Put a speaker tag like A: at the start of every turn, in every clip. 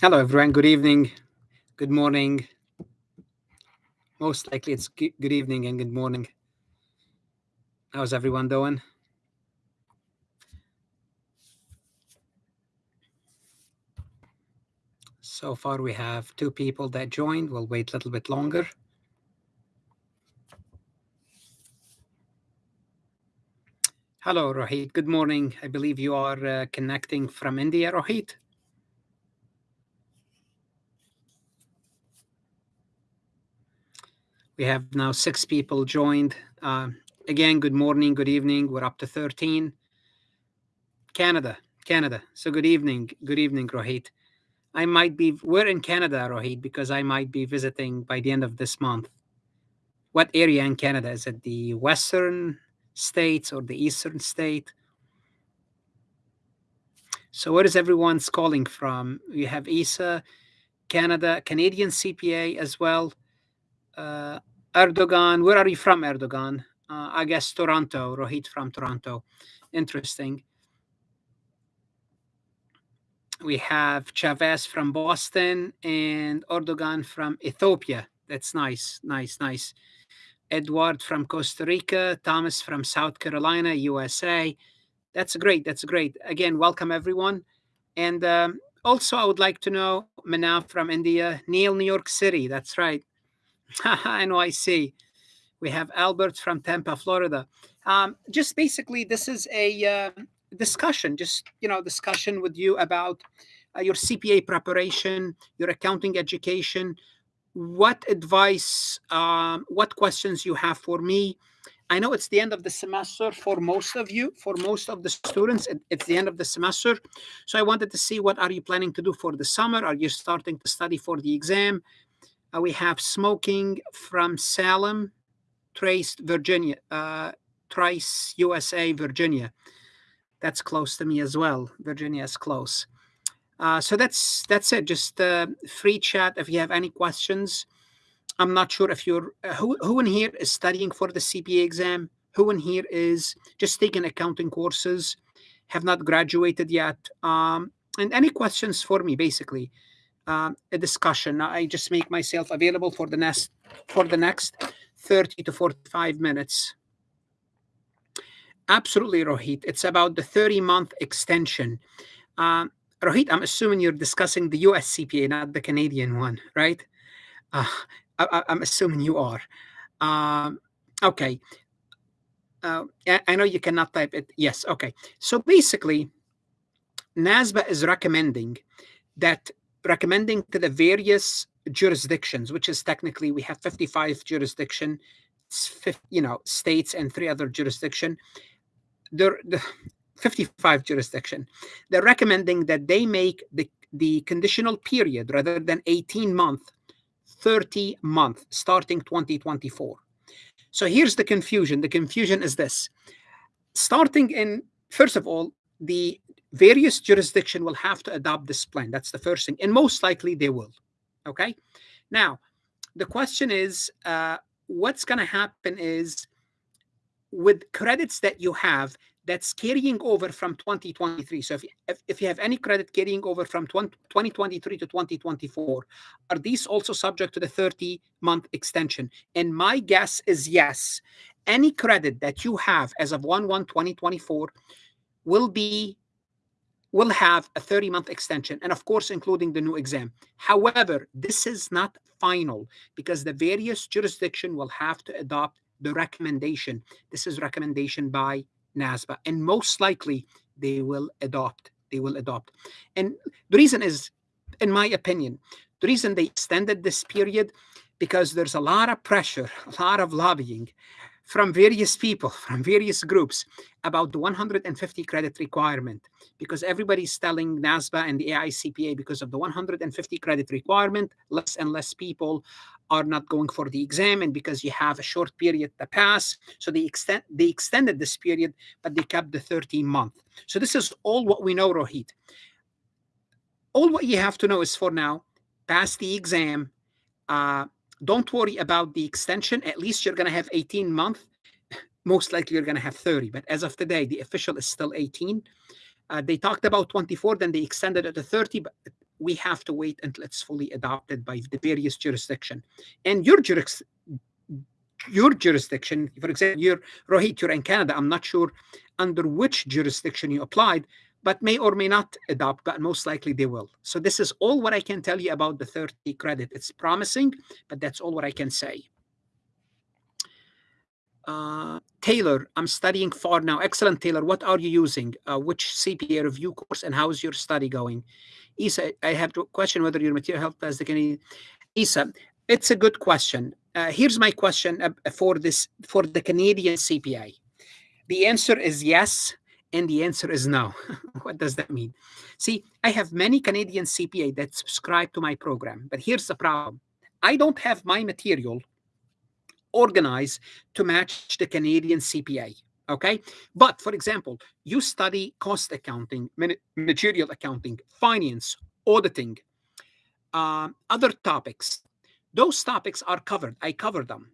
A: Hello, everyone. Good evening. Good morning. Most likely it's good evening and good morning. How's everyone doing? So far, we have two people that joined. We'll wait a little bit longer. Hello, Rohit. Good morning. I believe you are uh, connecting from India, Rohit. We have now six people joined. Uh, again, good morning, good evening. We're up to 13. Canada, Canada. So good evening, good evening, Rohit. I might be, we're in Canada, Rohit, because I might be visiting by the end of this month. What area in Canada? Is it the western states or the eastern state? So where is everyone's calling from? We have ISA, Canada, Canadian CPA as well. Uh, Erdogan, where are you from, Erdogan? Uh, I guess Toronto, Rohit from Toronto. Interesting. We have Chavez from Boston and Erdogan from Ethiopia. That's nice, nice, nice. Edward from Costa Rica, Thomas from South Carolina, USA. That's great. That's great. Again, welcome everyone. And um, also, I would like to know Manav from India, Neil, New York City. That's right. NYC. We have Albert from Tampa, Florida. Um, just basically, this is a uh, discussion, just you know, discussion with you about uh, your CPA preparation, your accounting education, what advice, um, what questions you have for me. I know it's the end of the semester for most of you, for most of the students. It's the end of the semester, so I wanted to see what are you planning to do for the summer. Are you starting to study for the exam? Uh, we have smoking from Salem, Trace, Virginia, uh, Trice, USA, Virginia. That's close to me as well. Virginia is close. Uh, so that's that's it. Just uh, free chat if you have any questions. I'm not sure if you're uh, who who in here is studying for the CPA exam. Who in here is just taking accounting courses, have not graduated yet. Um, and any questions for me, basically um, a discussion. I just make myself available for the next for the next 30 to 45 minutes. Absolutely, Rohit. It's about the 30 month extension. Uh, Rohit, I'm assuming you're discussing the US CPA, not the Canadian one, right? Uh, I, am assuming you are. Um, okay. Uh, I know you cannot type it. Yes. Okay. So basically, NASBA is recommending that recommending to the various jurisdictions, which is technically we have 55 jurisdiction, you know, states and three other jurisdiction. They're, the 55 jurisdiction. They're recommending that they make the, the conditional period rather than 18 month, 30 month, starting 2024. So here's the confusion. The confusion is this. Starting in, first of all, the various jurisdiction will have to adopt this plan. That's the first thing. And most likely they will. Okay. Now, the question is uh, what's going to happen is with credits that you have that's carrying over from 2023. So if, if, if, you have any credit carrying over from 20, 2023 to 2024, are these also subject to the 30 month extension? And my guess is yes. Any credit that you have as of 1 1 2024 will be will have a 30 month extension and of course including the new exam. However this is not final because the various jurisdiction will have to adopt the recommendation. This is recommendation by nasba and most likely they will adopt they will adopt. And the reason is in my opinion the reason they extended this period because there's a lot of pressure a lot of lobbying from various people, from various groups about the 150 credit requirement because everybody's telling NASBA and the AICPA because of the 150 credit requirement, less and less people are not going for the exam and because you have a short period to pass. So they extend they extended this period, but they kept the 13 month. So this is all what we know, Rohit. All what you have to know is for now, pass the exam, uh, don't worry about the extension. At least you're going to have 18 months. Most likely you're going to have 30. But as of today, the official is still 18. Uh, they talked about 24, then they extended it to 30. But we have to wait until it's fully adopted by the various jurisdiction. And your juris, your jurisdiction, for example, you're Rohit, you're in Canada. I'm not sure under which jurisdiction you applied, but may or may not adopt, but most likely they will. So this is all what I can tell you about the 30 credit. It's promising, but that's all what I can say. Uh, Taylor, I'm studying FAR now. Excellent, Taylor. What are you using? Uh, which CPA review course and how is your study going? Isa, I have a question whether your material helped as the Canadian. Isa, it's a good question. Uh, here's my question uh, for this for the Canadian CPA. The answer is yes, and the answer is no. what does that mean? See, I have many Canadian CPA that subscribe to my program, but here's the problem. I don't have my material organized to match the Canadian CPA. Okay. But for example, you study cost accounting, material accounting, finance, auditing, uh, other topics. Those topics are covered. I cover them.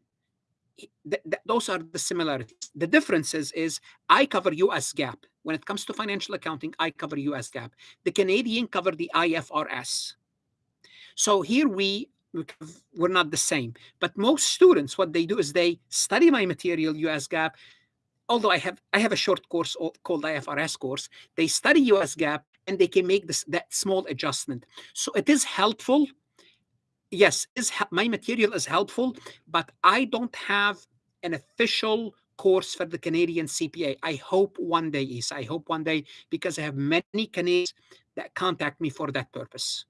A: Th th those are the similarities. The differences is I cover US GAAP. When it comes to financial accounting, I cover US GAAP. The Canadian cover the IFRS. So here we we're not the same. But most students, what they do is they study my material, US GAAP. Although I have I have a short course called IFRS course, they study US GAAP and they can make this that small adjustment. So it is helpful. Yes, is my material is helpful, but I don't have an official course for the Canadian CPA. I hope one day is. I hope one day because I have many Canadians that contact me for that purpose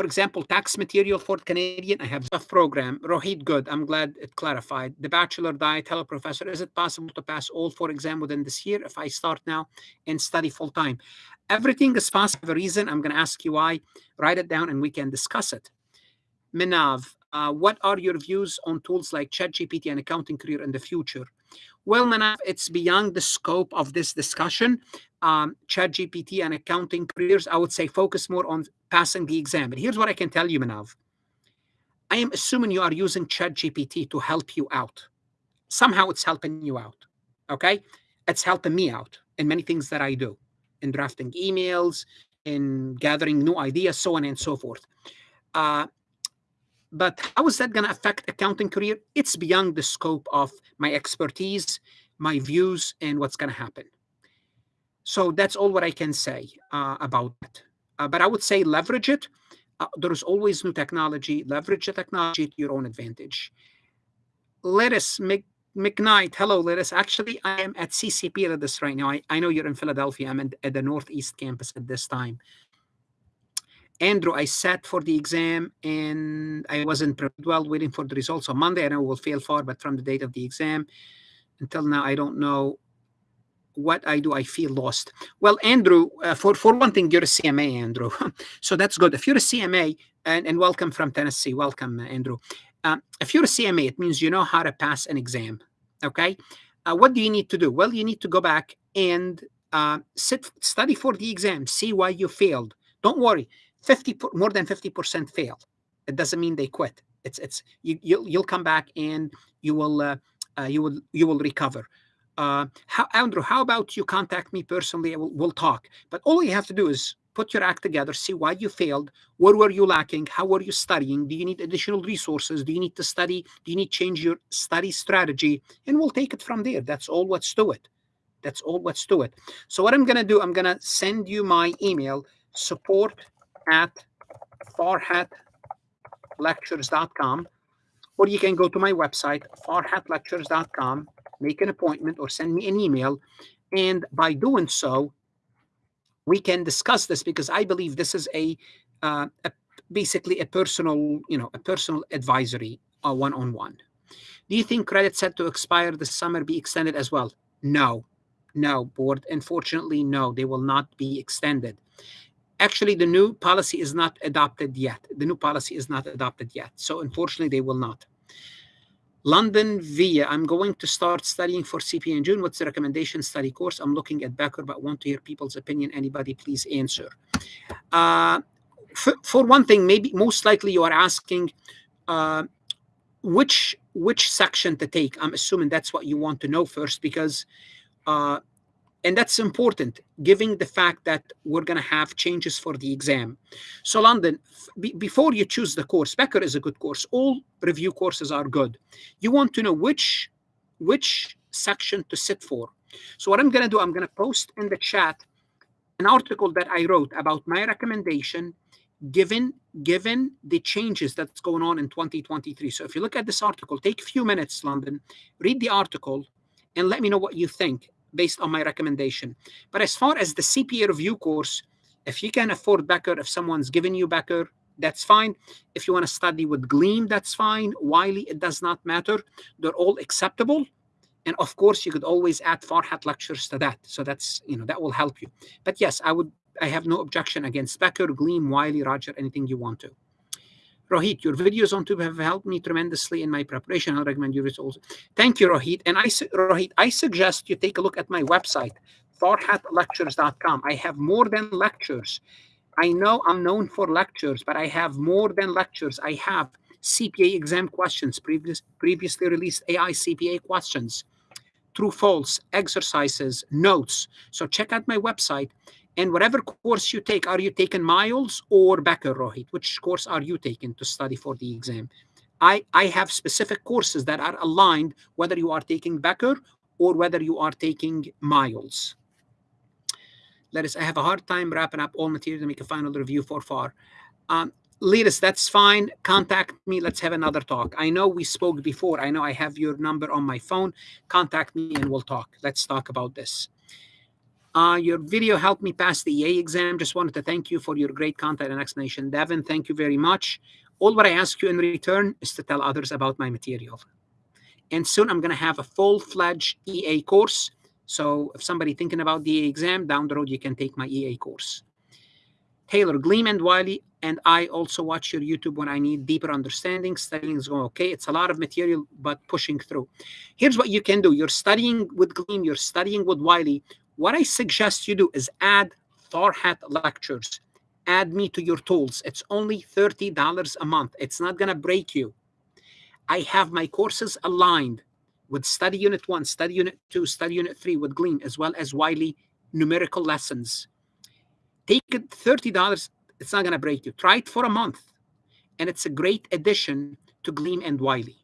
A: for example, tax material for Canadian, I have a program. Rohit, good. I'm glad it clarified. The bachelor diet, hello, professor. Is it possible to pass all four exam within this year if I start now and study full time? Everything is possible. For a reason, I'm going to ask you why. Write it down and we can discuss it. Minav, uh, what are your views on tools like ChatGPT and accounting career in the future? Well, Manav, it's beyond the scope of this discussion. Um, ChatGPT and accounting careers, I would say focus more on passing the exam. But here's what I can tell you, Manav. I am assuming you are using ChatGPT to help you out. Somehow it's helping you out. Okay? It's helping me out in many things that I do in drafting emails, in gathering new ideas, so on and so forth. Uh, but how is that going to affect accounting career? It's beyond the scope of my expertise, my views, and what's going to happen. So that's all what I can say uh, about that. Uh, but I would say leverage it. Uh, there is always new technology. Leverage the technology to your own advantage. Lettuce Mc, McKnight. Hello, Lettuce. Actually, I am at CCP this right now. I, I know you're in Philadelphia. I'm at the Northeast campus at this time. Andrew, I sat for the exam and I wasn't prepared well, waiting for the results on Monday. I know will fail far, but from the date of the exam until now, I don't know what I do. I feel lost. Well, Andrew, uh, for, for one thing, you're a CMA, Andrew. so that's good. If you're a CMA, and, and welcome from Tennessee, welcome, Andrew. Uh, if you're a CMA, it means you know how to pass an exam. Okay. Uh, what do you need to do? Well, you need to go back and uh, sit, study for the exam, see why you failed. Don't worry 50 more than 50% fail. It doesn't mean they quit. It's it's you you'll, you'll come back and you will uh, uh, you will you will recover. Uh, how andrew how about you contact me personally? We'll, we'll talk. But all you have to do is put your act together see why you failed where were you lacking how were you studying do you need additional resources do you need to study do you need to change your study strategy and we'll take it from there. That's all what's to it. That's all what's to it. So what i'm going to do i'm going to send you my email support at farhatlectures.com, or you can go to my website, farhatlectures.com, make an appointment or send me an email. And by doing so, we can discuss this because I believe this is a, uh, a basically a personal, you know, a personal advisory uh, one-on-one. Do you think credit set to expire this summer be extended as well? No, no, board. Unfortunately, no, they will not be extended actually the new policy is not adopted yet. The new policy is not adopted yet. So unfortunately, they will not. London via, I'm going to start studying for CPA in June. What's the recommendation study course? I'm looking at Becker, but want to hear people's opinion. Anybody, please answer. Uh, for, for, one thing, maybe most likely you are asking uh, which which section to take. I'm assuming that's what you want to know first because uh, and that's important given the fact that we're going to have changes for the exam. So london before you choose the course becker is a good course. All review courses are good. You want to know which which section to sit for. So what i'm going to do i'm going to post in the chat an article that i wrote about my recommendation given given the changes that's going on in 2023 so if you look at this article take a few minutes london read the article and let me know what you think based on my recommendation. But as far as the CPA review course, if you can afford Becker, if someone's giving you Becker, that's fine. If you want to study with Gleim, that's fine. Wiley, it does not matter. They're all acceptable. And of course, you could always add Farhat lectures to that. So that's, you know, that will help you. But yes, I would, I have no objection against Becker, Gleim, Wiley, Roger, anything you want to. Rohit, your videos on YouTube have helped me tremendously in my preparation. I'll recommend your results. Thank you, Rohit. And I, Rohit, I suggest you take a look at my website, farhatlectures.com. I have more than lectures. I know I'm known for lectures, but I have more than lectures. I have CPA exam questions, previous, previously released AICPA questions, true false, exercises, notes. So check out my website. And whatever course you take, are you taking Miles or Becker, Rohit? Which course are you taking to study for the exam? I, I have specific courses that are aligned, whether you are taking Becker or whether you are taking Miles. Let us, I have a hard time wrapping up all material to make a final review for far. Um, Leaders, that's fine. Contact me. Let's have another talk. I know we spoke before. I know I have your number on my phone. Contact me and we'll talk. Let's talk about this. Uh, your video helped me pass the EA exam. Just wanted to thank you for your great content and explanation. Devin, thank you very much. All what I ask you in return is to tell others about my material. And soon I'm going to have a full-fledged EA course. So if somebody thinking about the EA exam, down the road, you can take my EA course. Taylor, Gleim and Wiley, and I also watch your YouTube when I need deeper understanding. Studying is going okay. It's a lot of material, but pushing through. Here's what you can do. You're studying with Gleim, you're studying with Wiley. What I suggest you do is add Farhat lectures. Add me to your tools. It's only $30 a month. It's not going to break you. I have my courses aligned with Study Unit 1, Study Unit 2, Study Unit 3 with Gleim, as well as Wiley numerical lessons. Take it $30. It's not going to break you. Try it for a month. And it's a great addition to Gleim and Wiley.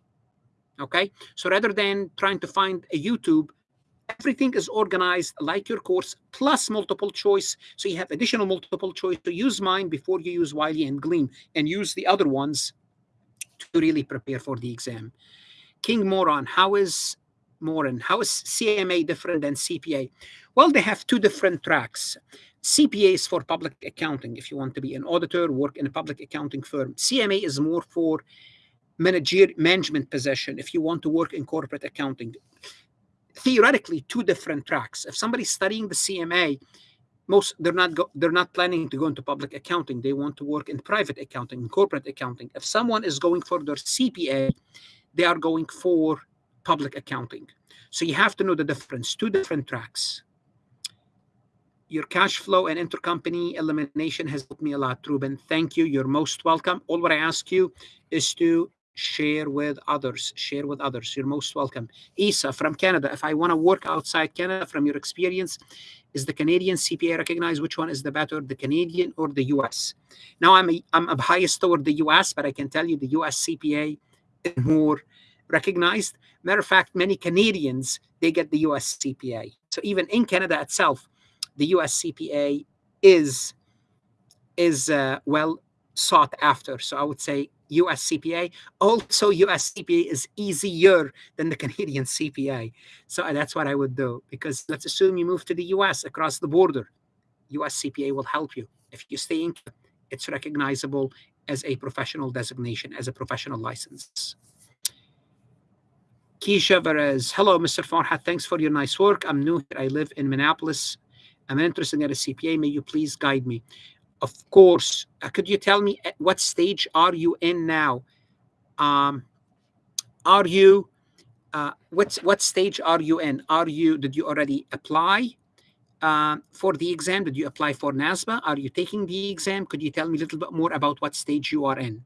A: Okay? So rather than trying to find a YouTube everything is organized like your course plus multiple choice. So you have additional multiple choice to use mine before you use Wiley and Gleim and use the other ones to really prepare for the exam. King Moran, how is Moran, how is CMA different than CPA? Well, they have two different tracks. CPA is for public accounting. If you want to be an auditor, work in a public accounting firm. CMA is more for manager management position. If you want to work in corporate accounting, theoretically two different tracks. If somebody's studying the CMA, most they're not go, they're not planning to go into public accounting. They want to work in private accounting, corporate accounting. If someone is going for their CPA, they are going for public accounting. So you have to know the difference. Two different tracks. Your cash flow and intercompany elimination has helped me a lot, Ruben. Thank you. You're most welcome. All what I ask you is to share with others share with others. You're most welcome. Isa from canada if i want to work outside canada from your experience is the canadian cpa recognized which one is the better the canadian or the us now i'm a, i'm a biased toward the us but i can tell you the us cpa is more recognized. Matter of fact many canadians they get the us cpa so even in canada itself the us cpa is is uh, well sought after. So i would say US CPA. Also, US CPA is easier than the Canadian CPA. So uh, that's what I would do because let's assume you move to the US across the border. US CPA will help you. If you stay in, it's recognizable as a professional designation, as a professional license. Keisha Perez, hello, Mr. Farhat. Thanks for your nice work. I'm new here. I live in Minneapolis. I'm interested in a CPA. May you please guide me? Of course, uh, could you tell me at what stage are you in now? Um, are you, uh, what's, what stage are you in? Are you, did you already apply uh, for the exam? Did you apply for NASBA? Are you taking the exam? Could you tell me a little bit more about what stage you are in?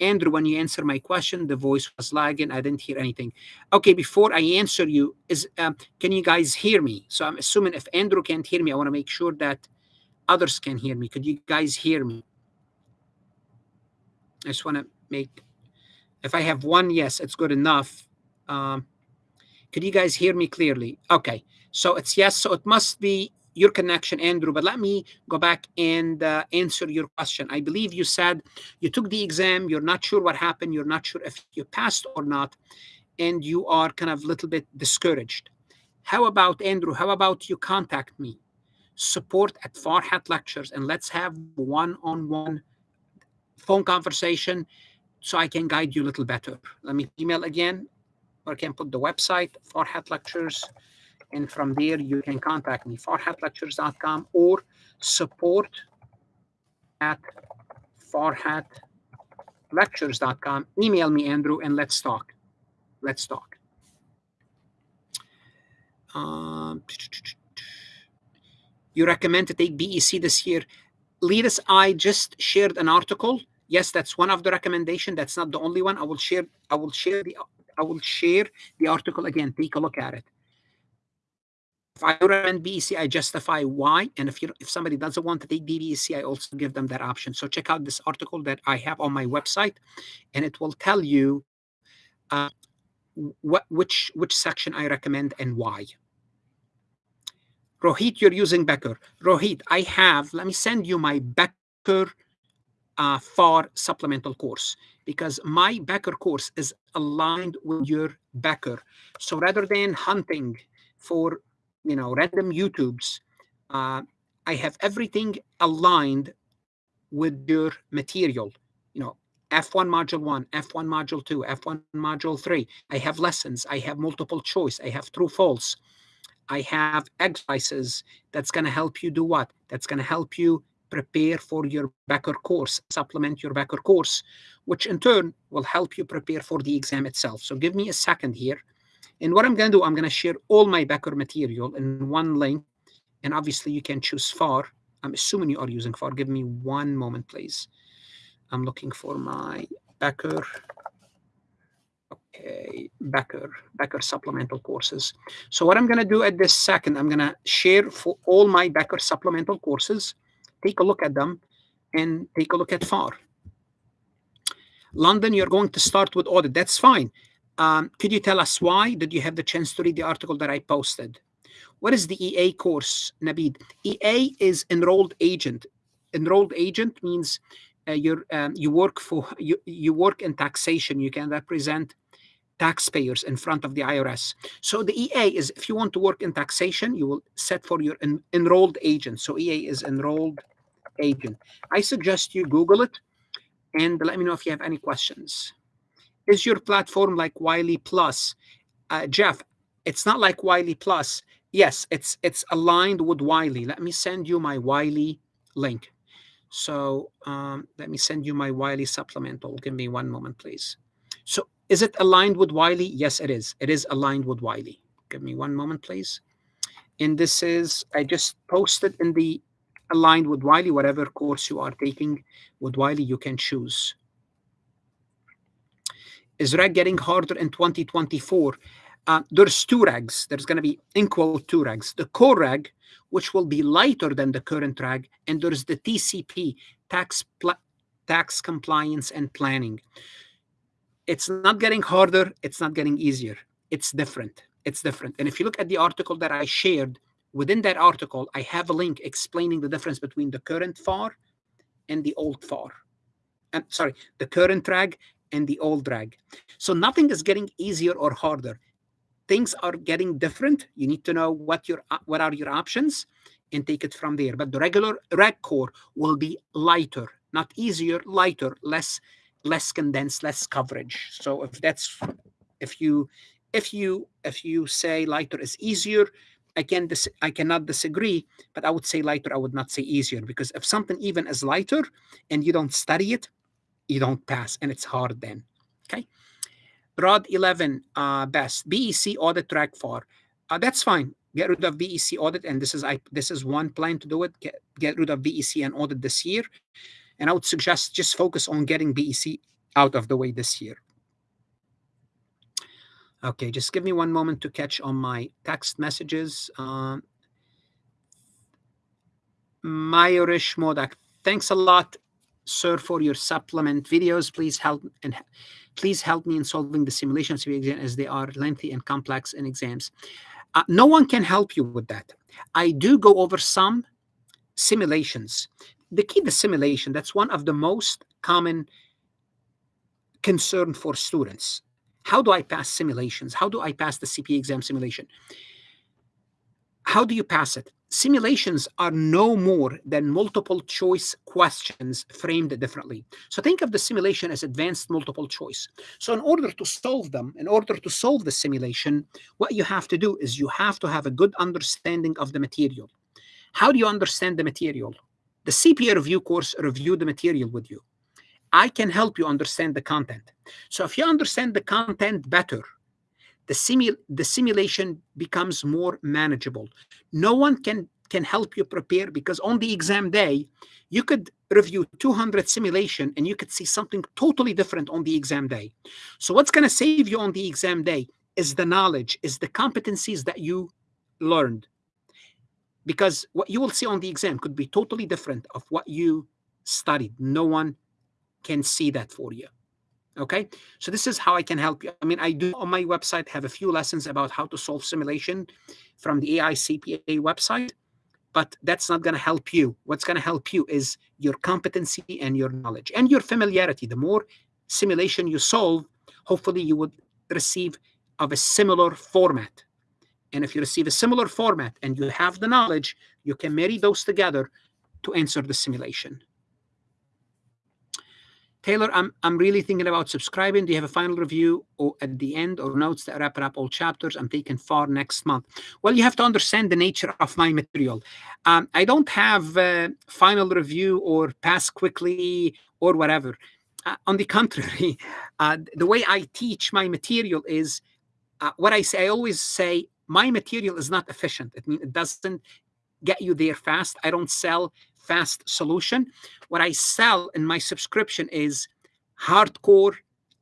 A: Andrew, when you answer my question, the voice was lagging. I didn't hear anything. Okay, before I answer you, is um, can you guys hear me? So I'm assuming if Andrew can't hear me, I want to make sure that others can hear me. Could you guys hear me? I just want to make, if I have one yes, it's good enough. Um, could you guys hear me clearly? Okay, so it's yes, so it must be your connection, Andrew, but let me go back and uh, answer your question. I believe you said you took the exam, you're not sure what happened, you're not sure if you passed or not, and you are kind of a little bit discouraged. How about, Andrew, how about you contact me, support at Farhat Lectures, and let's have one-on-one phone conversation so I can guide you a little better. Let me email again, or I can put the website, Farhat Lectures, and from there, you can contact me, farhatlectures.com or support at farhatlectures.com. Email me, Andrew, and let's talk. Let's talk. Um, you recommend to take BEC this year. Leaders, I just shared an article. Yes, that's one of the recommendation. That's not the only one. I will share. I will share the. I will share the article again. Take a look at it. If I recommend BEC, I justify why. And if you if somebody doesn't want to take BEC, I also give them that option. So check out this article that I have on my website, and it will tell you uh, what which which section I recommend and why. Rohit, you're using Becker. Rohit, I have, let me send you my Becker uh, FAR supplemental course because my Becker course is aligned with your Becker. So rather than hunting for you know, random YouTubes, uh, I have everything aligned with your material. You know, F1 module one, F1 module two, F1 module three. I have lessons. I have multiple choice. I have true false. I have exercises that's going to help you do what? That's going to help you prepare for your Becker course, supplement your Becker course, which in turn will help you prepare for the exam itself. So give me a second here. And what I'm going to do, I'm going to share all my Becker material in one link. And obviously, you can choose FAR. I'm assuming you are using FAR. Give me one moment, please. I'm looking for my Becker. Okay, Becker, Becker supplemental courses. So what I'm going to do at this second, I'm going to share for all my Becker supplemental courses. Take a look at them and take a look at FAR. London, you're going to start with audit. That's fine. Um, could you tell us why? Did you have the chance to read the article that I posted? What is the EA course, Nabid? EA is enrolled agent. Enrolled agent means uh, you um, you work for you, you work in taxation. You can represent taxpayers in front of the IRS. So the EA is if you want to work in taxation, you will set for your en enrolled agent. So EA is enrolled agent. I suggest you Google it and let me know if you have any questions is your platform like Wiley Plus? Uh, Jeff, it's not like Wiley Plus. Yes, it's it's aligned with Wiley. Let me send you my Wiley link. So um, let me send you my Wiley supplemental. Give me one moment, please. So is it aligned with Wiley? Yes, it is. It is aligned with Wiley. Give me one moment, please. And this is, I just posted in the aligned with Wiley, whatever course you are taking with Wiley, you can choose. Is reg getting harder in 2024? Uh, there's two regs. There's going to be in quote, two regs. The core reg, which will be lighter than the current reg, and there's the TCP, tax tax compliance and planning. It's not getting harder. It's not getting easier. It's different. It's different. And if you look at the article that I shared, within that article, I have a link explaining the difference between the current FAR and the old FAR. Sorry, the current reg and the old reg So nothing is getting easier or harder. Things are getting different. You need to know what your what are your options and take it from there. But the regular reg core will be lighter, not easier, lighter, less less condensed, less coverage. So if that's if you if you if you say lighter is easier, I can dis- I cannot disagree, but I would say lighter. I would not say easier because if something even is lighter and you don't study it, you don't pass and it's hard then okay rod 11 uh best bec audit track for uh, that's fine get rid of bec audit and this is i this is one plan to do it get, get rid of bec and audit this year and i would suggest just focus on getting bec out of the way this year. Okay, just give me one moment to catch on my text messages. Um, Mayurish Modak, thanks a lot, sir, for your supplement videos. Please help and please help me in solving the simulation exam as they are lengthy and complex in exams. Uh, no one can help you with that. I do go over some simulations. The key to simulation, that's one of the most common concern for students. How do I pass simulations? How do I pass the CPA exam simulation? How do you pass it? Simulations are no more than multiple choice questions framed differently. So think of the simulation as advanced multiple choice. So in order to solve them, in order to solve the simulation, what you have to do is you have to have a good understanding of the material. How do you understand the material? The CPA review course review the material with you. I can help you understand the content. So if you understand the content better, the, simu the simulation becomes more manageable. No one can, can help you prepare because on the exam day, you could review 200 simulation and you could see something totally different on the exam day. So what's going to save you on the exam day is the knowledge, is the competencies that you learned. Because what you will see on the exam could be totally different of what you studied. No one can see that for you. Okay, so this is how I can help you. I mean, I do on my website have a few lessons about how to solve simulation from the AICPA website, but that's not going to help you. What's going to help you is your competency and your knowledge and your familiarity. The more simulation you solve, hopefully you would receive of a similar format. And if you receive a similar format and you have the knowledge, you can marry those together to answer the simulation. Taylor, I'm, I'm really thinking about subscribing. Do you have a final review or at the end or notes that wrap up all chapters? I'm taking FAR next month. Well, you have to understand the nature of my material. Um, I don't have a final review or pass quickly or whatever. Uh, on the contrary, uh, the way I teach my material is uh, what I say. I always say my material is not efficient. It, it doesn't get you there fast. I don't sell fast solution. What I sell in my subscription is hardcore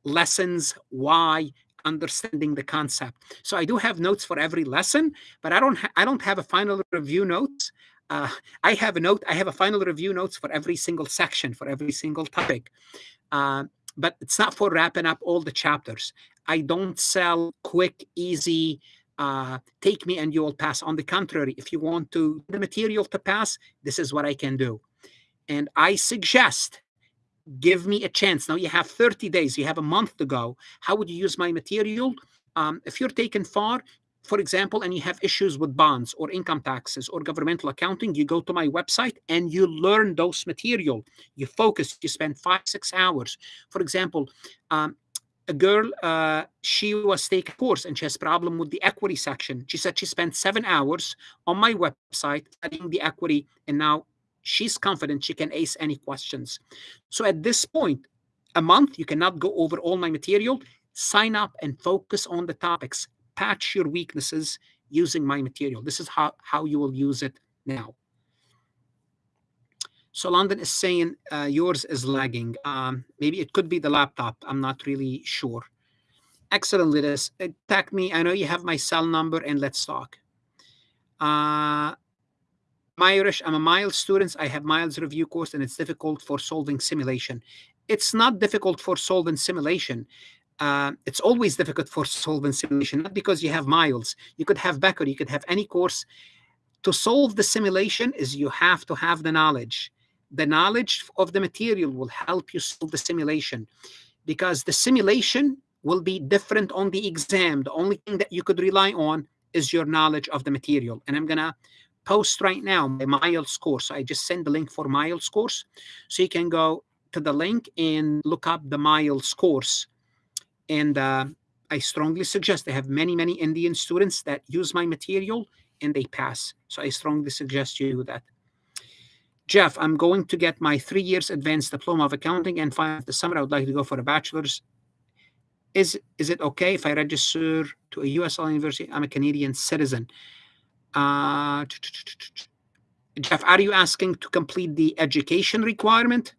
A: lessons, why, understanding the concept. So I do have notes for every lesson, but I don't I don't have a final review notes. Uh, I have a note. I have a final review notes for every single section, for every single topic. Uh, but it's not for wrapping up all the chapters. I don't sell quick, easy uh, take me and you will pass. On the contrary, if you want to the material to pass, this is what I can do. And I suggest give me a chance. Now you have 30 days, you have a month to go. How would you use my material? Um, if you're taken FAR, for example, and you have issues with bonds or income taxes or governmental accounting, you go to my website and you learn those material. You focus, you spend five, six hours. For example, um, a girl, uh, she was taking a course and she has problem with the equity section. She said she spent seven hours on my website studying the equity, and now she's confident she can ace any questions. So at this point, a month, you cannot go over all my material. Sign up and focus on the topics. Patch your weaknesses using my material. This is how, how you will use it now. So London is saying uh, yours is lagging. Um, maybe it could be the laptop. I'm not really sure. Excellent, Lidis. Attack me. I know you have my cell number, and let's talk. Uh, Irish, I'm a Miles student. I have Miles review course, and it's difficult for solving simulation. It's not difficult for solving simulation. Uh, it's always difficult for solving simulation, not because you have Miles. You could have Becker. You could have any course. To solve the simulation is you have to have the knowledge the knowledge of the material will help you solve the simulation because the simulation will be different on the exam. The only thing that you could rely on is your knowledge of the material. And I'm going to post right now my Miles course. I just send the link for Miles course. So you can go to the link and look up the Miles course. And uh, I strongly suggest they have many, many Indian students that use my material and they pass. So I strongly suggest you do that. Jeff, I'm going to get my three years advanced diploma of accounting and find the summer I would like to go for a bachelor's. Is is it okay if I register to a US university? I'm a Canadian citizen. Uh, Jeff, are you asking to complete the education requirement?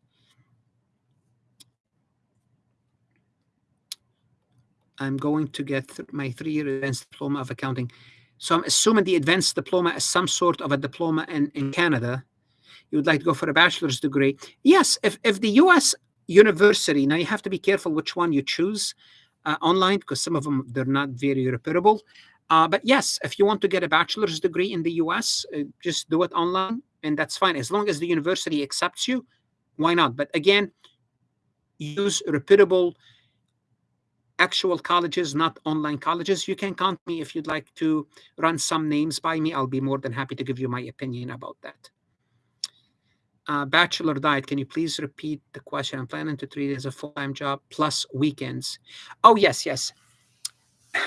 A: I'm going to get my three-year advanced diploma of accounting. So I'm assuming the advanced diploma is some sort of a diploma in, in Canada. You would like to go for a bachelor's degree. Yes, if, if the US university, now you have to be careful which one you choose uh, online because some of them, they're not very reputable. Uh, but yes, if you want to get a bachelor's degree in the US, uh, just do it online and that's fine. As long as the university accepts you, why not? But again, use reputable actual colleges, not online colleges. You can count me if you'd like to run some names by me. I'll be more than happy to give you my opinion about that. Uh, bachelor diet, can you please repeat the question? I'm planning to treat it as a full-time job plus weekends. Oh, yes, yes.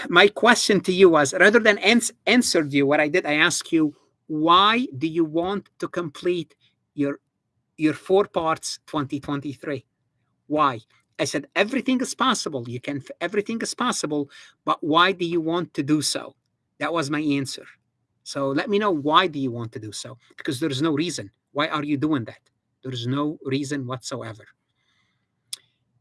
A: My question to you was, rather than ans answered you, what I did, I asked you, why do you want to complete your your four parts 2023? Why? I said, everything is possible. You can, everything is possible, but why do you want to do so? That was my answer. So let me know why do you want to do so? Because there's no reason. Why are you doing that? There's no reason whatsoever.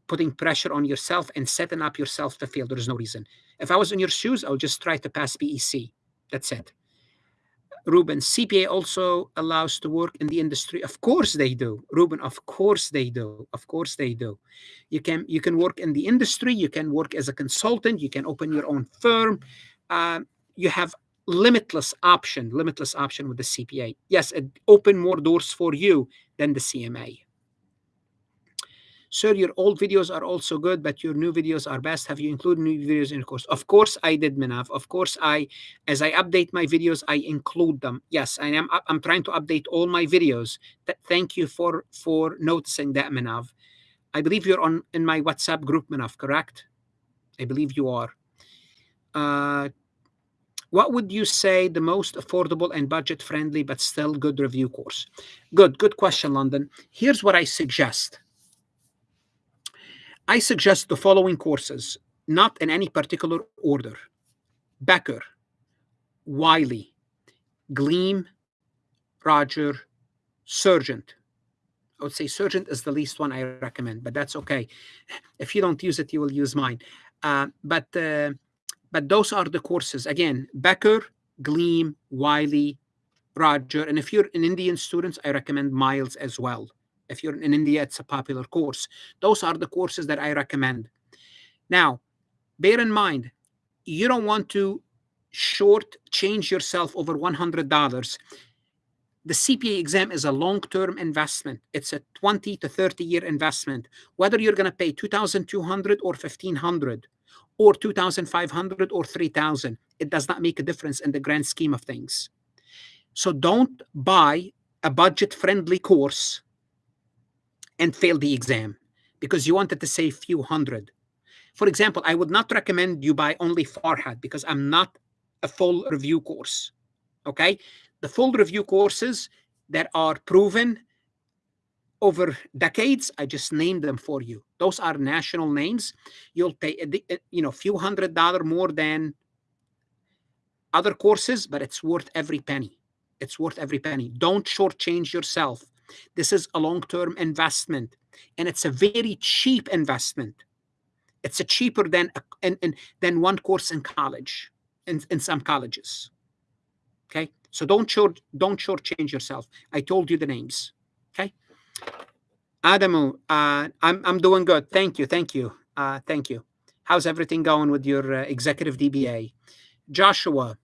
A: Putting pressure on yourself and setting up yourself to fail, there's no reason. If I was in your shoes, I'll just try to pass BEC. That's it. Ruben, CPA also allows to work in the industry. Of course they do. Ruben, of course they do. Of course they do. You can you can work in the industry. You can work as a consultant. You can open your own firm. Uh, you have limitless option, limitless option with the CPA. Yes, it open more doors for you than the CMA. Sir, your old videos are also good, but your new videos are best. Have you included new videos in your course? Of course I did, Minav. Of course I, as I update my videos, I include them. Yes, I am. I'm trying to update all my videos. Thank you for for noticing that, Minav. I believe you're on in my WhatsApp group, Minav, correct? I believe you are. Uh, what would you say the most affordable and budget friendly but still good review course? Good, good question, London. Here's what I suggest. I suggest the following courses, not in any particular order. Becker, Wiley, Gleim, Roger, Surgent. I would say Surgent is the least one I recommend, but that's okay. If you don't use it, you will use mine. Uh, but uh, but those are the courses. Again, Becker, Gleim, Wiley, Roger. And if you're an Indian student, I recommend Miles as well. If you're in India, it's a popular course. Those are the courses that I recommend. Now, bear in mind, you don't want to short change yourself over $100. The CPA exam is a long-term investment. It's a 20 to 30 year investment. Whether you're going to pay 2,200 or 1,500 or 2,500 or 3,000, it does not make a difference in the grand scheme of things. So don't buy a budget-friendly course and fail the exam because you wanted to save few hundred. For example, I would not recommend you buy only Farhat because I'm not a full review course. Okay, the full review courses that are proven over decades, I just named them for you. Those are national names. You'll pay, eh, eh, you know, a few hundred dollar more than other courses, but it's worth every penny. It's worth every penny. Don't shortchange yourself this is a long-term investment, and it's a very cheap investment. It's a cheaper than in, in, than one course in college, in, in some colleges. Okay, so don't short don't shortchange yourself. I told you the names. Okay, Adamu, uh, I'm I'm doing good. Thank you, thank you, uh, thank you. How's everything going with your uh, executive DBA? Joshua,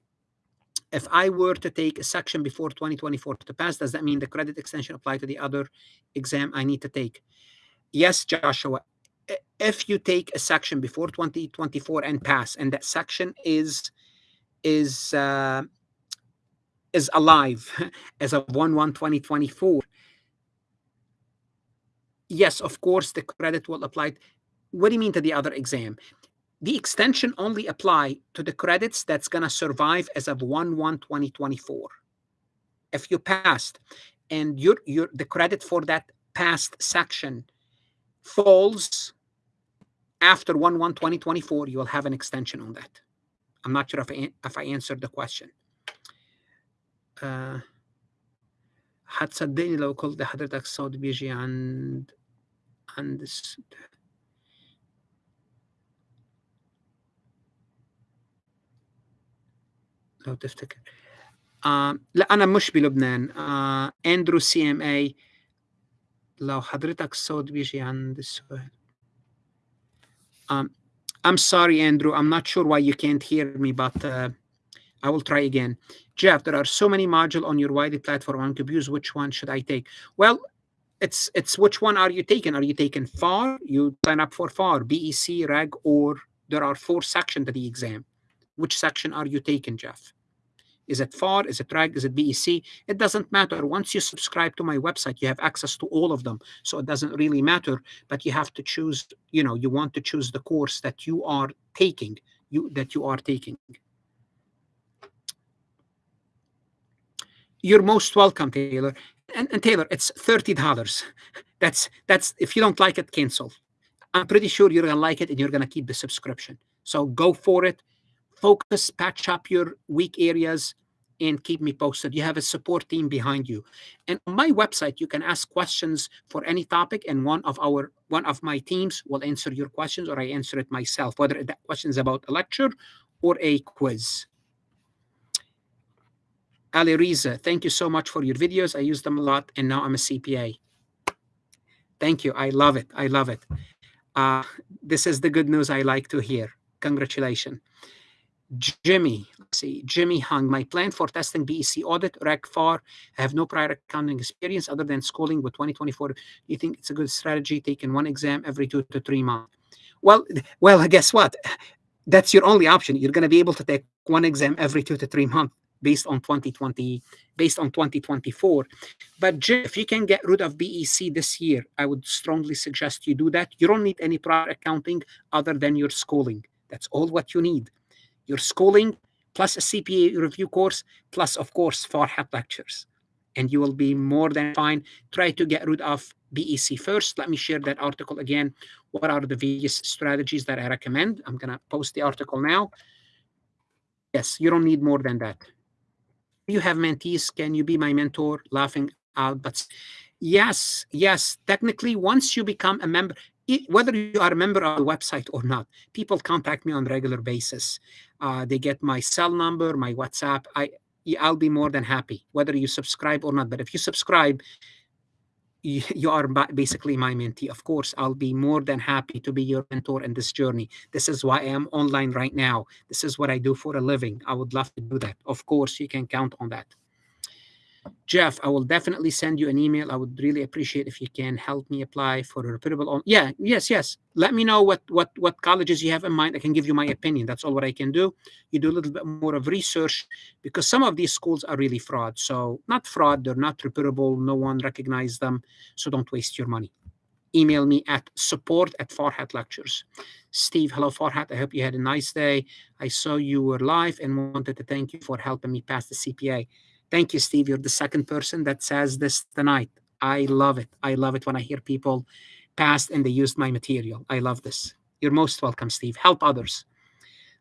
A: if I were to take a section before 2024 to pass, does that mean the credit extension apply to the other exam I need to take? Yes, Joshua. If you take a section before 2024 and pass, and that section is is uh, is alive as of 1 1 2024, yes, of course, the credit will apply. What do you mean to the other exam? the extension only apply to the credits that's going to survive as of 1-1-2024. If you passed and your, your, the credit for that past section falls after 1-1-2024, you will have an extension on that. I'm not sure if I, if I answered the question. Uh, هتصدقني لو قلت لحضرتك الصوت بيجي عند understood. لو تفتكر. آه لا انا مش بلبنان. آه اندرو سي ام اي لو حضرتك الصوت بيجي عند السؤال. I'm sorry Andrew. I'm not sure why you can't hear me but uh, I will try again. Jeff there are so many modules on your wide platform. I'm confused which one should I take? Well it's it's which one are you taking are you taking FAR you sign up for FAR BEC REG or there are four sections to the exam which section are you taking Jeff is it FAR? Is it REG? Is it BEC? It doesn't matter. Once you subscribe to my website, you have access to all of them. So it doesn't really matter, but you have to choose, you know, you want to choose the course that you are taking, you that you are taking. You're most welcome, Taylor. And, and Taylor, it's $30. That's that's if you don't like it, cancel. I'm pretty sure you're gonna like it and you're gonna keep the subscription. So go for it focus, patch up your weak areas, and keep me posted. You have a support team behind you. And on my website, you can ask questions for any topic, and one of our one of my teams will answer your questions, or I answer it myself, whether that question is about a lecture or a quiz. Ali Riza, thank you so much for your videos. I use them a lot, and now I'm a CPA. Thank you. I love it. I love it. Uh, this is the good news I like to hear. Congratulations. Jimmy, see, Jimmy Hung. My plan for testing BEC audit, REG FAR. I have no prior accounting experience other than schooling with 2024. Do you think it's a good strategy taking one exam every two to three months? Well, well, guess what? That's your only option. You're going to be able to take one exam every two to three months based on 2020, based on 2024. But if you can get rid of BEC this year, I would strongly suggest you do that. You don't need any prior accounting other than your schooling. That's all what you need your schooling plus a CPA review course, plus, of course, FARHAT lectures. And you will be more than fine. Try to get rid of BEC first. Let me share that article again. What are the various strategies that I recommend? I'm going to post the article now. Yes, you don't need more than that. You have mentees. Can you be my mentor? Laughing out. But yes, yes, technically, once you become a member, whether you are a member of the website or not, people contact me on a regular basis. Uh, they get my cell number, my WhatsApp. I, I'll be more than happy, whether you subscribe or not. But if you subscribe, you, are basically my mentee. Of course, I'll be more than happy to be your mentor in this journey. This is why I am online right now. This is what I do for a living. I would love to do that. Of course, you can count on that. Jeff, I will definitely send you an email. I would really appreciate if you can help me apply for a reputable. Yeah, yes, yes. Let me know what what what colleges you have in mind. I can give you my opinion. That's all what I can do. You do a little bit more of research because some of these schools are really fraud. So not fraud. They're not reputable. No one recognizes them. So don't waste your money. Email me at support at Farhat Lectures. Steve, hello Farhat. I hope you had a nice day. I saw you were live and wanted to thank you for helping me pass the CPA. Thank you, Steve. You're the second person that says this tonight. I love it. I love it when I hear people passed and they used my material. I love this. You're most welcome, Steve. Help others.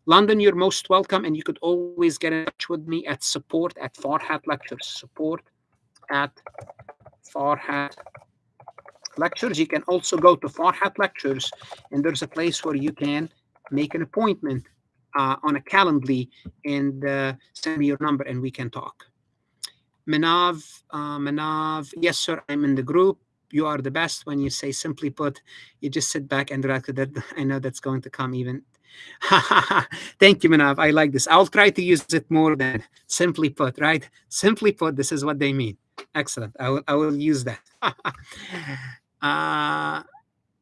A: London, you're most welcome, and you could always get in touch with me at support at Farhat Lectures. Support at Farhat Lectures. You can also go to Farhat Lectures, and there's a place where you can make an appointment uh, on a Calendly and uh, send me your number, and we can talk. Manav, uh, Manav, yes, sir, I'm in the group. You are the best. When you say simply put, you just sit back and relax. That I know that's going to come even. Thank you, Manav. I like this. I'll try to use it more than simply put, right? Simply put, this is what they mean. Excellent. I will, I will use that. uh,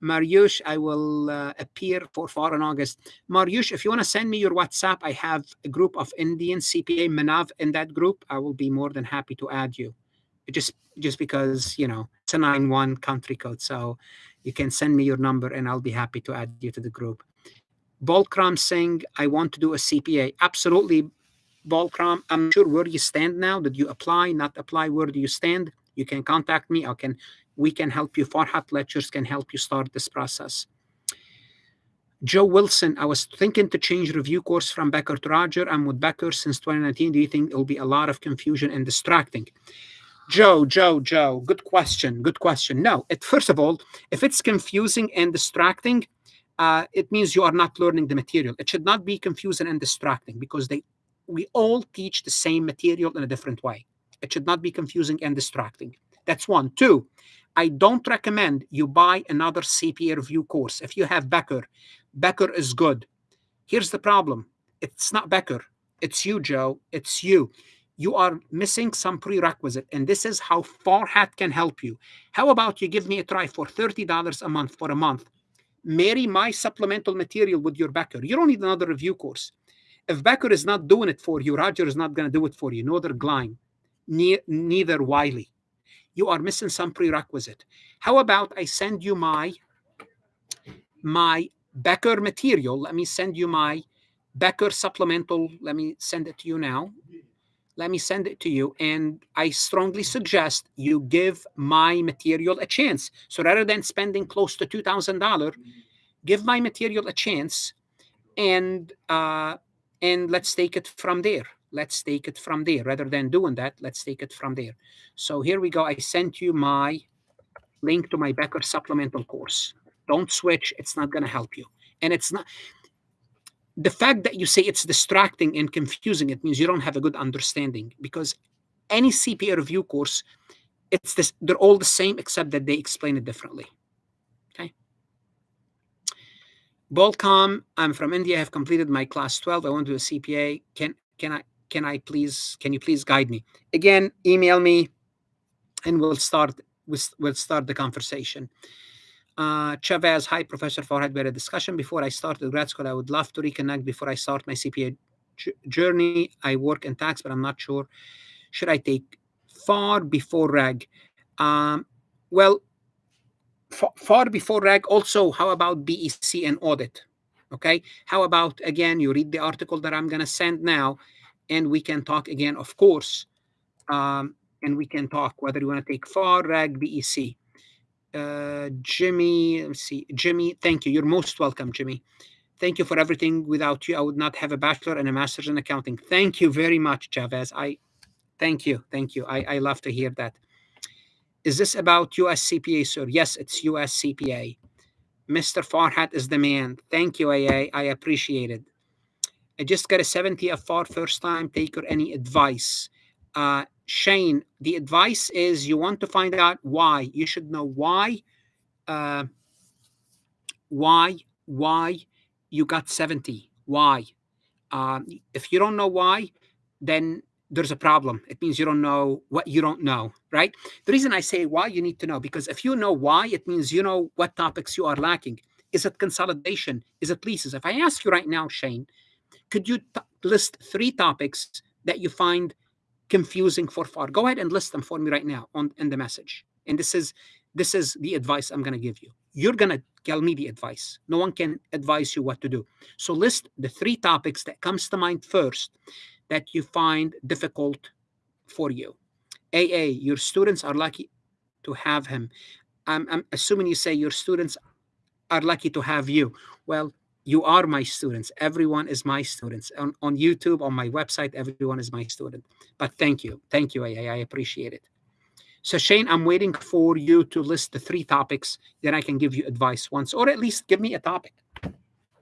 A: Mariusz, I will uh, appear for FAR in August. Mariusz, if you want to send me your WhatsApp, I have a group of Indian CPA Manav in that group. I will be more than happy to add you. Just just because, you know, it's a 9-1 country code. So you can send me your number and I'll be happy to add you to the group. Balkram Singh, I want to do a CPA. Absolutely, Balkram. I'm sure where you stand now. Did you apply, not apply? Where do you stand? You can contact me. I can we can help you. Farhat Lectures can help you start this process. Joe Wilson, I was thinking to change review course from Becker to Roger. I'm with Becker since 2019. Do you think it'll be a lot of confusion and distracting? Joe, Joe, Joe, good question. Good question. No, it, first of all, if it's confusing and distracting, uh, it means you are not learning the material. It should not be confusing and distracting because they we all teach the same material in a different way. It should not be confusing and distracting. That's one. Two, I don't recommend you buy another CPA review course. If you have Becker, Becker is good. Here's the problem. It's not Becker. It's you, Joe. It's you. You are missing some prerequisite, and this is how Farhat can help you. How about you give me a try for $30 a month for a month? Marry my supplemental material with your Becker. You don't need another review course. If Becker is not doing it for you, Roger is not going to do it for you. Neither Gleim, ne neither Wiley. You are missing some prerequisite. How about I send you my my Becker material? Let me send you my Becker supplemental. Let me send it to you now. Let me send it to you. And I strongly suggest you give my material a chance. So rather than spending close to $2,000, give my material a chance and uh, and let's take it from there. Let's take it from there. Rather than doing that, let's take it from there. So here we go. I sent you my link to my Becker supplemental course. Don't switch. It's not going to help you. And it's not the fact that you say it's distracting and confusing, it means you don't have a good understanding because any CPA review course, it's this, they're all the same except that they explain it differently. Okay. Bolcom, I'm from India. I have completed my class 12. I want to do a CPA. Can can I can I please can you please guide me? Again, email me and we'll start we'll start the conversation. Uh, Chavez, hi, Professor Farhat. We had a discussion before I started grad school. I would love to reconnect before I start my CPA journey. I work in tax, but I'm not sure. Should I take far before reg? Um, well, far before reg. Also, how about BEC and audit? Okay. How about again? You read the article that I'm going to send now, and we can talk again, of course. Um, and we can talk whether you want to take far reg BEC. Uh, Jimmy, let's see, Jimmy, thank you. You're most welcome, Jimmy. Thank you for everything. Without you, I would not have a bachelor and a master's in accounting. Thank you very much, Chavez. I thank you, thank you. I, I love to hear that. Is this about US CPA, sir? Yes, it's US CPA. Mr. Farhat is the man. Thank you, AA. I appreciate it. I just got a 70 FAR first time taker. Any advice? Uh, Shane, the advice is you want to find out why. You should know why, uh, why, why you got 70. Why? Um, if you don't know why, then there's a problem. It means you don't know what you don't know, right? The reason I say why you need to know, because if you know why, it means you know what topics you are lacking. Is it consolidation? Is it leases? If I ask you right now, Shane, could you list three topics that you find confusing for far. Go ahead and list them for me right now on in the message. And this is this is the advice I'm going to give you. You're going to tell me the advice. No one can advise you what to do. So list the three topics that comes to mind first that you find difficult for you. AA, your students are lucky to have him. I'm, I'm assuming you say your students are lucky to have you. Well, you are my students. Everyone is my students. On, on YouTube, on my website, everyone is my student. But thank you. Thank you. I, I appreciate it. So Shane, I'm waiting for you to list the three topics. Then I can give you advice once, or at least give me a topic.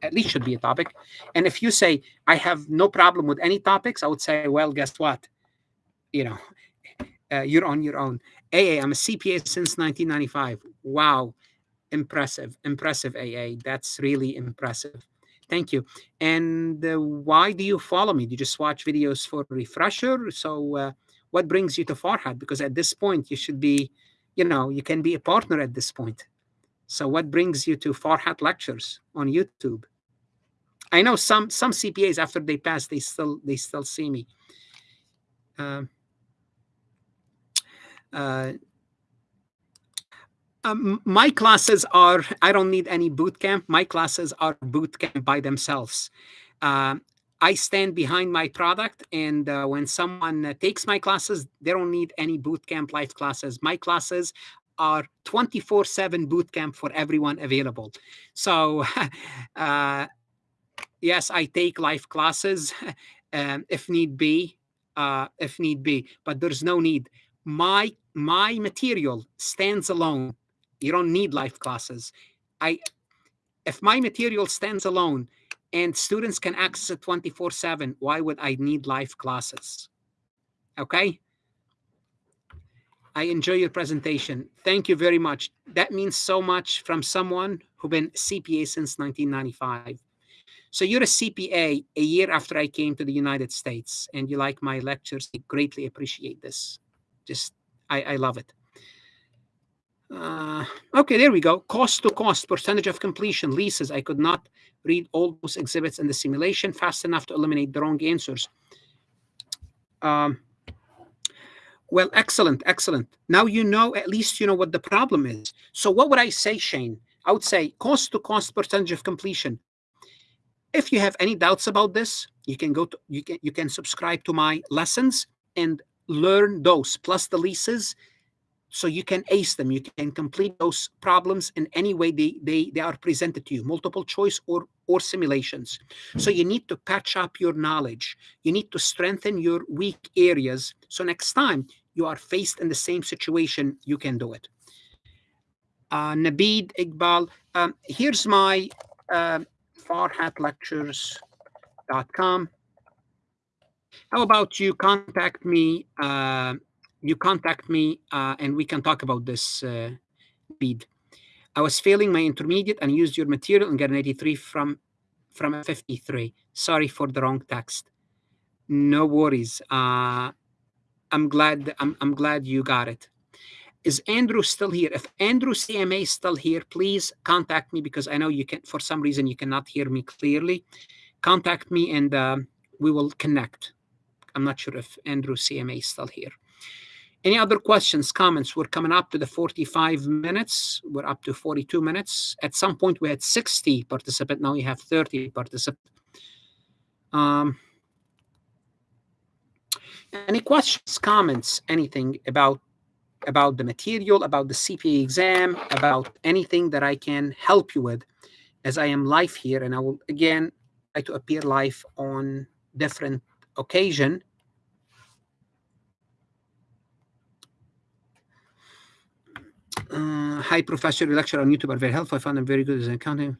A: At least should be a topic. And if you say, I have no problem with any topics, I would say, well, guess what? You know, uh, you're on your own. AA, I'm a CPA since 1995. Wow impressive impressive aa that's really impressive. Thank you. And uh, why do you follow me? Do you just watch videos for refresher? So uh, what brings you to farhat because at this point you should be you know you can be a partner at this point. So what brings you to farhat lectures on youtube? I know some some cpas after they pass they still they still see me. Um, uh, um, my classes are, I don't need any boot camp. My classes are boot camp by themselves. Uh, I stand behind my product, and uh, when someone uh, takes my classes, they don't need any boot camp life classes. My classes are 24 7 boot camp for everyone available. So, uh, yes, I take life classes um, if need be, uh, if need be, but there's no need. My my material stands alone you don't need life classes. I, if my material stands alone, and students can access it 24 7. Why would I need live classes? Okay. I enjoy your presentation. Thank you very much. That means so much from someone who's been CPA since 1995. So you're a CPA a year after I came to the United States, and you like my lectures. I greatly appreciate this. Just, I, I love it. Uh, okay, there we go. Cost to cost, percentage of completion, leases. I could not read all those exhibits in the simulation fast enough to eliminate the wrong answers. Um, well, excellent, excellent. Now you know, at least you know what the problem is. So what would I say, Shane? I would say cost to cost percentage of completion. If you have any doubts about this, you can go to you can you can subscribe to my lessons and learn those plus the leases so you can ace them. You can complete those problems in any way they, they they are presented to you multiple choice or or simulations. So you need to patch up your knowledge. You need to strengthen your weak areas. So next time you are faced in the same situation you can do it. Uh, Nabid Iqbal um, here's my uh, farhatlectures.com how about you contact me uh, you contact me uh, and we can talk about this uh, bead. I was failing my intermediate and used your material and got an 83 from from a 53. Sorry for the wrong text. No worries. Uh, I'm glad. I'm, I'm glad you got it. Is Andrew still here? If Andrew CMA is still here, please contact me because I know you can. For some reason, you cannot hear me clearly. Contact me and uh, we will connect. I'm not sure if Andrew CMA is still here. Any other questions, comments? We're coming up to the 45 minutes. We're up to 42 minutes. At some point, we had 60 participants. Now we have 30 participants. Um, any questions, comments, anything about about the material, about the CPA exam, about anything that I can help you with, as I am live here, and I will again try to appear live on different occasion Uh, hi, Professor. Your lecture on YouTube are very helpful. I found them very good as an accounting.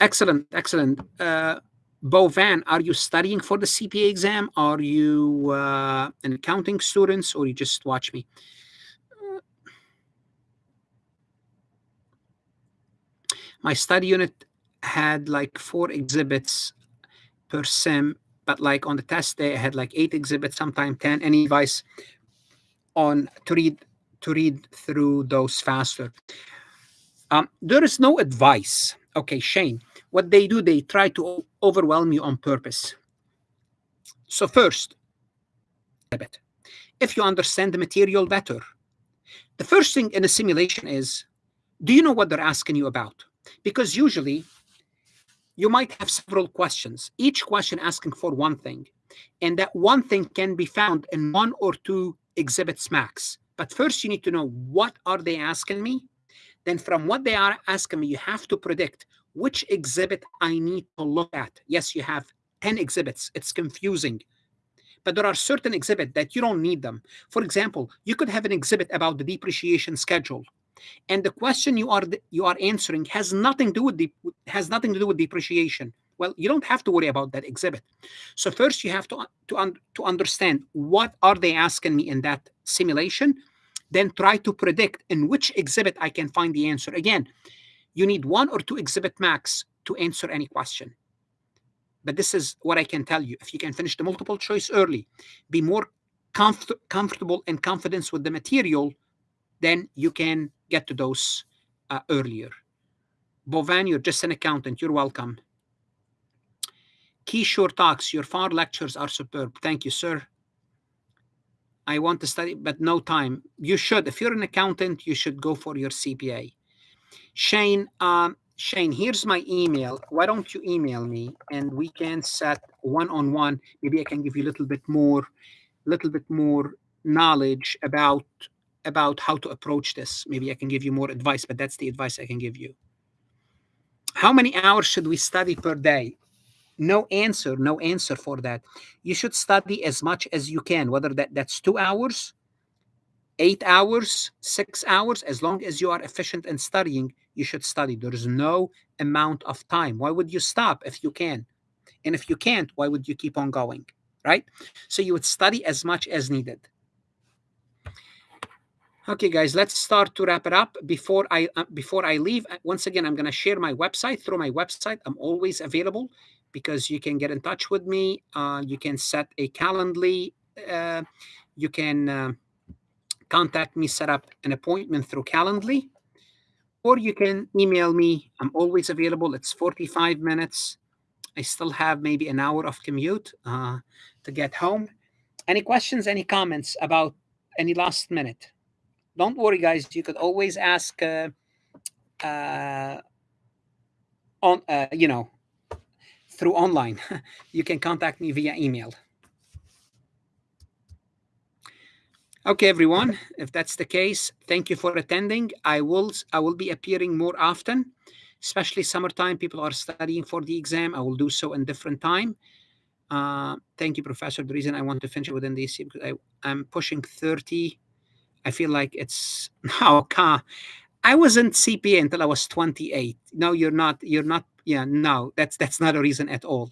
A: Excellent, excellent. Uh, Bo Van, are you studying for the CPA exam? Are you uh, an accounting student, or you just watch me? my study unit had like four exhibits per sim, but like on the test day, I had like eight exhibits, sometimes 10. Any advice on to read to read through those faster. Um, there is no advice. Okay, Shane, what they do, they try to overwhelm you on purpose. So first, if you understand the material better, the first thing in a simulation is, do you know what they're asking you about? Because usually you might have several questions, each question asking for one thing. And that one thing can be found in one or two exhibits max. But first, you need to know what are they asking me. Then from what they are asking me, you have to predict which exhibit I need to look at. Yes, you have 10 exhibits. It's confusing. But there are certain exhibits that you don't need them. For example, you could have an exhibit about the depreciation schedule. And the question you are you are answering has nothing to do with the, has nothing to do with depreciation. Well, you don't have to worry about that exhibit. So first you have to, to, un, to understand what are they asking me in that simulation, then try to predict in which exhibit I can find the answer. Again, you need one or two exhibit max to answer any question. But this is what I can tell you. If you can finish the multiple choice early, be more comfort comfortable and confidence with the material, then you can get to those uh, earlier. Bovan, you're just an accountant. You're welcome. Kishore talks, your FAR lectures are superb. Thank you, sir. I want to study, but no time. You should. If you're an accountant, you should go for your CPA. Shane, um, Shane, here's my email. Why don't you email me and we can set one-on-one. -on -one. Maybe I can give you a little bit more, little bit more knowledge about about how to approach this. Maybe I can give you more advice, but that's the advice I can give you. How many hours should we study per day? No answer no answer for that you should study as much as you can whether that that's two hours eight hours, six hours, as long as you are efficient in studying, you should study. There is no amount of time. Why would you stop if you can? And if you can't, why would you keep on going? Right? So you would study as much as needed. Okay, guys, let's start to wrap it up. Before I uh, before I leave, uh, once again, I'm going to share my website. Through my website, I'm always available because you can get in touch with me. Uh, you can set a Calendly. Uh, you can uh, contact me, set up an appointment through Calendly, or you can email me. I'm always available. It's 45 minutes. I still have maybe an hour of commute uh, to get home. Any questions, any comments about any last minute? Don't worry, guys. You could always ask uh, uh, on, you know, through online. you can contact me via email. Okay, everyone, if that's the case, thank you for attending. I will I will be appearing more often, especially summertime. People are studying for the exam. I will do so in different time. Uh, thank you, Professor. The reason I want to finish within the because I, I'm pushing 30. I feel like it's now. Oh, I wasn't CPA until I was 28. No, you're not. You're not. Yeah, no, that's that's not a reason at all.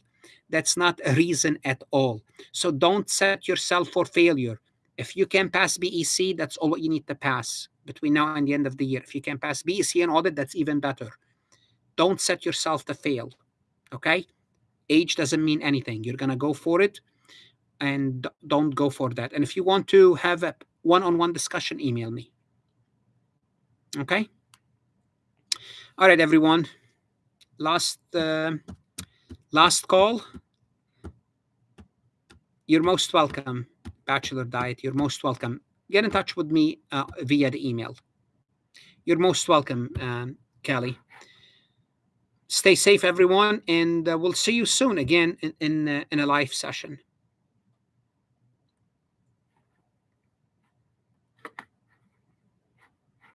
A: That's not a reason at all. So don't set yourself for failure if you can pass BEC, that's all you need to pass between now and the end of the year. If you can pass BEC and audit, that's even better. Don't set yourself to fail. Okay? Age doesn't mean anything. You're going to go for it and don't go for that. And if you want to have a one on one discussion, email me. Okay? All right, everyone. Last, uh, last call. You're most welcome. Bachelor Diet, you're most welcome. Get in touch with me uh, via the email. You're most welcome, um, Kelly. Stay safe, everyone, and uh, we'll see you soon again in in, uh, in a live session.